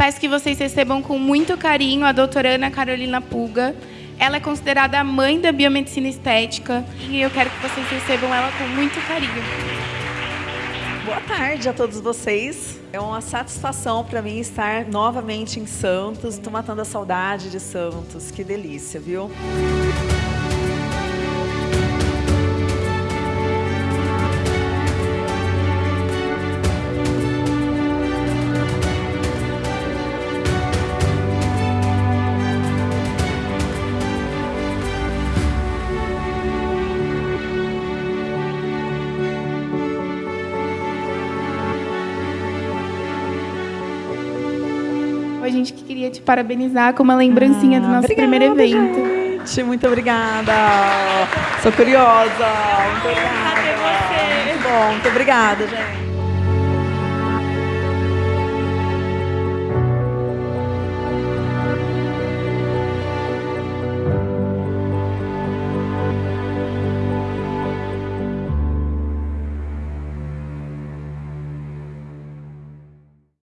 peço que vocês recebam com muito carinho a doutora Ana Carolina Puga. Ela é considerada a mãe da biomedicina estética e eu quero que vocês recebam ela com muito carinho. Boa tarde a todos vocês. É uma satisfação para mim estar novamente em Santos. Estou matando a saudade de Santos. Que delícia, viu? A gente que queria te parabenizar com uma lembrancinha ah, do nosso obrigada, primeiro evento. Gente, muito obrigada. Sou curiosa. Muito obrigada. Muito bom, muito obrigada, gente.